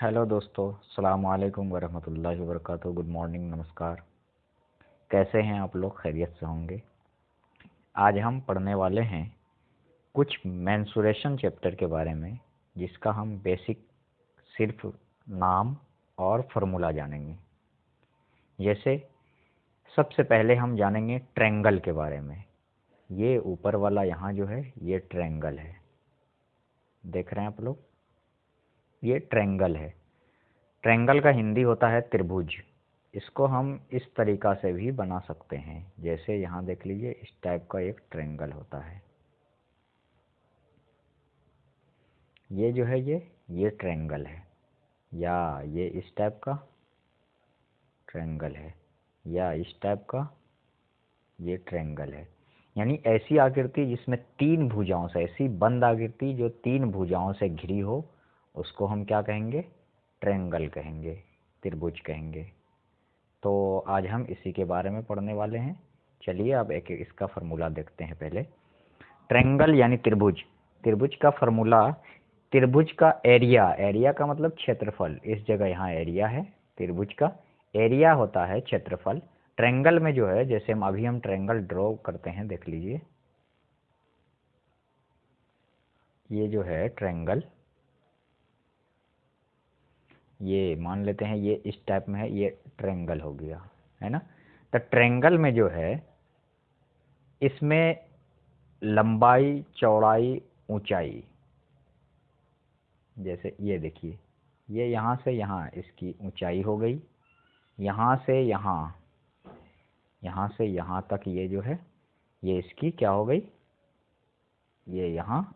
Hello दोस्तों सलाम वालेकुम वरहमतुल्लाहि वबरकातुहू। गुड मॉर्निंग, नमस्कार। कैसे हैं आप लोग? खैरियत से होंगे। आज हम पढ़ने वाले हैं कुछ मैंसुरेशन चैप्टर के बारे में, जिसका हम बेसिक सिर्फ़ नाम और फार्मूला जानेंगे। जैसे, सबसे पहले हम जानेंगे ट्रेंगल के बारे में। ये ऊपर वाला यहाँ जो है, ये ट्रेंगल है। देख रहे हैं आप लोग? ये ट्रेंगल है। ट्रेंगल का हिंदी होता है त्रिभुज। इसको हम इस तरीका से भी बना सकते हैं। जैसे यहाँ देख लीजिए, इस टाइप का एक ट्रेंगल होता है। ये जो है ये ये ट्रेंगल है। या ये इस टाइप का ट्रेंगल है। या इस टाइप का ये ट्रेंगल है। यानी ऐसी आकृति जिसमें तीन भुजाओं से, ऐसी बंद आकृति जो तीन भुजाओं से घिरी हो उसको हम क्या कहेंगे? ट्रेंगल कहेंगे, त्रिभुज कहेंगे। तो आज हम इसी के बारे में पढ़ने वाले हैं। चलिए अब एक इसका फार्मूला देखते हैं पहले। ट्रेंगल यानी त्रिभुज। त्रिभुज का फार्मूला, त्रिभुज का एरिया। एरिया का मतलब क्षेत्रफल। इस जगह यहाँ एरिया है, त्रिभुज का। एरिया होता है क्षेत्रफल। ट्रेंगल में जो है, जैसे हम अभी हम ट्रेंगल ड्रॉ करते हैं, देख लीजिए। ये जो है ट्रेंगल। ये मान लेते हैं ये इस टाइप में है, ये ट्रेंगल हो गया, है ना? तो ट्रेंगल में जो है, इसमें लंबाई, चौड़ाई, ऊंचाई, जैसे ये देखिए, ये यहाँ से यहाँ इसकी ऊंचाई हो गई, यहाँ से यहाँ यहाँ से यहाँ तक ये जो है, ये इसकी क्या हो गई? ये यहाँ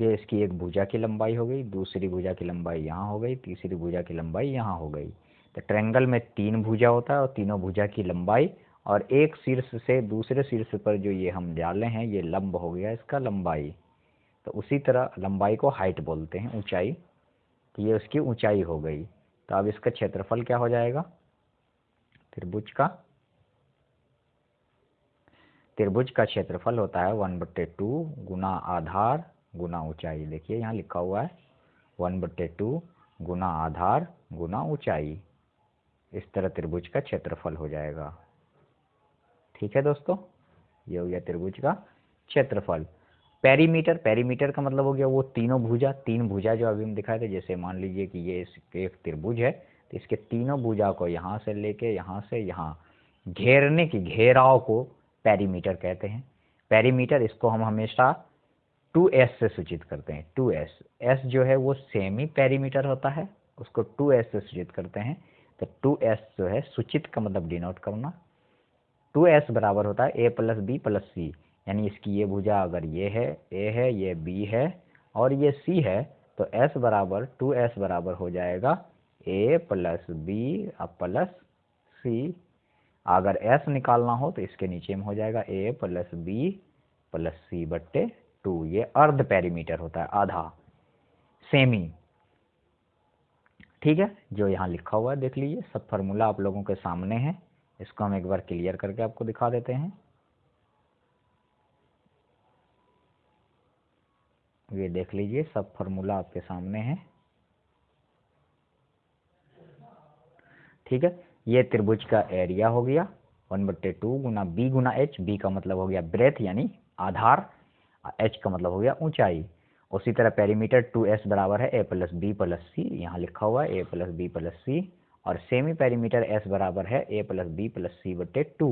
ये इसकी एक भुजा की लंबाई हो गई, दूसरी भुजा की लंबाई यहाँ हो गई, तीसरी भुजा की लंबाई यहाँ हो गई। तो ट्रेंगल में तीन भुजा होता है और तीनों भुजा की लंबाई और एक शीर्ष से दूसरे शीर्ष पर जो ये हम डाले हैं, ये लंब हो गया इसका लंबाई। तो उसी तरह लंबाई को हाइट बोलते हैं, ऊंचाई। तो ये उसकी ऊंचाई हो गई। तो अब इसका क्षेत्रफल क्या हो जाएगा? त्रिभुज का। त्रिभुज का क्षेत्रफल होता है वन बट्टे टू गुना आधार गुना ऊंचाई। देखिए, यहाँ लिखा हुआ है वन बट्टे टू गुना आधार गुना ऊंचाई। इस तरह त्रिभुज का क्षेत्रफल हो जाएगा। ठीक है दोस्तों, ये हो गया त्रिभुज का क्षेत्रफल। पेरीमीटर पेरीमीटर का मतलब हो गया वो तीनों भुजा। तीन भुजा जो अभी हम दिखाए थे, जैसे मान लीजिए कि ये एक त्रिभुज है तो इसके तीनों भुजा को यहाँ से लेके यहाँ से यहाँ घेरने की, घेराव को पेरीमीटर कहते हैं। पेरीमीटर इसको हम हमेशा टू एस से सूचित करते हैं, टू एस एस जो है वो सेमी पेरीमीटर होता है, उसको टू एस से सूचित करते हैं। तो टू एस जो है सूचित का मतलब डिनोट करना। टू एस बराबर होता है A plus B plus C यानी इसकी ये भुजा अगर ये है ए है, ये बी है और ये सी है तो एस बराबर, टू एस बराबर हो जाएगा A plus B plus C अगर एस निकालना हो तो इसके नीचे में हो जाएगा A plus B plus C बट्टे टू, ये अर्ध पेरीमीटर होता है, आधा सेमी ठीक है? जो यहाँ लिखा हुआ है, देख लीजिए, सब फार्मूला आप लोगों के सामने है। इसको हम एक बार क्लियर करके आपको दिखा देते हैं। ये देख लीजिए, सब फार्मूला आपके सामने है। ठीक है? ये त्रिभुज का एरिया हो गया वन बट्टे टू गुना बी गुना एच बी का मतलब हो गया ब्रेथ यानी आधार। एच का मतलब हो गया ऊंचाई। उसी तरह पेरीमीटर टू एस बराबर है A plus B plus C यहाँ लिखा हुआ है A plus B plus C और सेमी पेरीमीटर एस बराबर है A plus B plus C बटे टू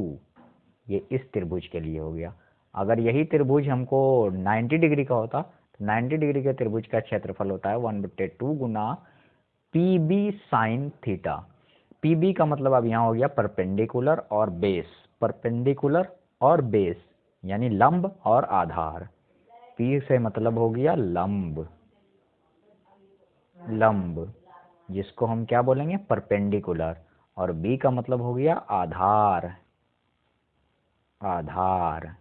ये इस त्रिभुज के लिए हो गया। अगर यही त्रिभुज हमको 90 डिग्री का होता तो 90 डिग्री के त्रिभुज का क्षेत्रफल होता है वन बट्टे टू गुना P B sine theta P B का मतलब अब यहाँ हो गया परपेंडिकुलर और बेस परपेंडिकुलर और बेस यानी लंब और आधार। पी से मतलब हो गया लंब। लंब, जिसको हम क्या बोलेंगे? परपेंडिकुलर। और बी का मतलब हो गया आधार। आधार।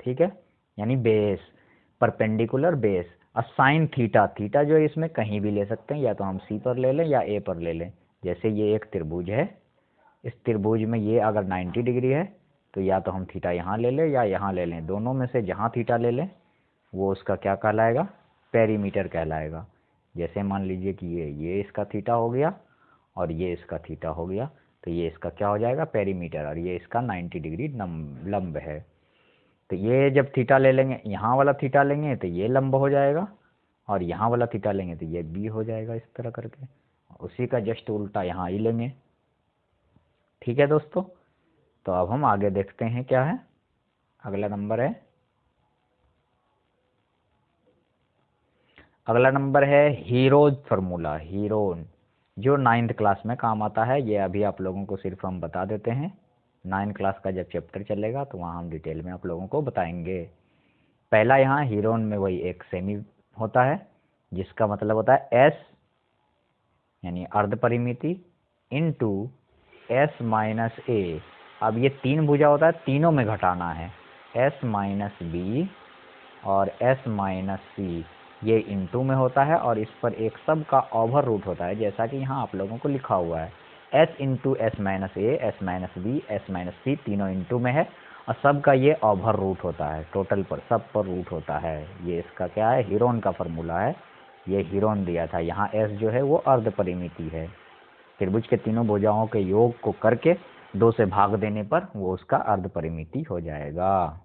ठीक है? यानी बेस। Perpendicular base. और साइन थीटा। थीटा जो है इसमें कहीं भी ले सकते हैं। या तो हम सी पर ले लें या ए पर ले लें। जैसे ये एक त्रिभुज है। इस त्रिभुज में ये अगर 90 डिग्री है तो या तो हम थीटा यहाँ ले लें या यहाँ ले लें। दोनों में से जहाँ थीटा ले लें, वो उसका क्या कहलाएगा? पेरीमीटर कहलाएगा। जैसे मान लीजिए कि ये ये इसका थीटा हो गया और ये इसका थीटा हो गया तो ये इसका क्या हो जाएगा? पेरीमीटर और ये इसका 90 डिग्री लंब है। तो ये जब थीटा ले लेंगे, यहाँ वाला थीटा लेंगे तो ये लंब हो जाएगा और यहाँ वाला थीटा लेंगे तो ये बी हो जाएगा इस तरह करके। उसी का जस्ट उल्टा यहाँ ही लेंगे। ठीक है दोस्तों? तो अब हम आगे देखते हैं क्या है। अगला नंबर है। अगला नंबर है हीरोज फार्मूला हीरोन जो नाइन्थ क्लास में काम आता है। ये अभी आप लोगों को सिर्फ़ हम बता देते हैं। नाइन्थ क्लास का जब चैप्टर चलेगा तो वहाँ हम डिटेल में आप लोगों को बताएँगे। पहला यहाँ हीरोन में वही एक सेमी होता है, जिसका मतलब होता है एस यानी अर्ध परिमिति into S minus A अब ये तीन भुजा होता है, तीनों में घटाना है। एस माइनस बी और एस माइनस सी ये इंटू में होता है और इस पर एक सब का ओवर रूट होता है, जैसा कि यहाँ आप लोगों को लिखा हुआ है। S into S minus A S minus B S minus C तीनों इंटू में है और सब का ये ओवर रूट होता है टोटल पर, सब पर रूट होता है। ये इसका क्या है? हीरोन का फॉर्मूला है। ये हीरोन दिया था। यहाँ एस जो है वो अर्ध परिमिति है। त्रिभुज के तीनों भुजाओं के योग को करके दो से भाग देने पर वो उसका अर्ध परिमिति हो जाएगा।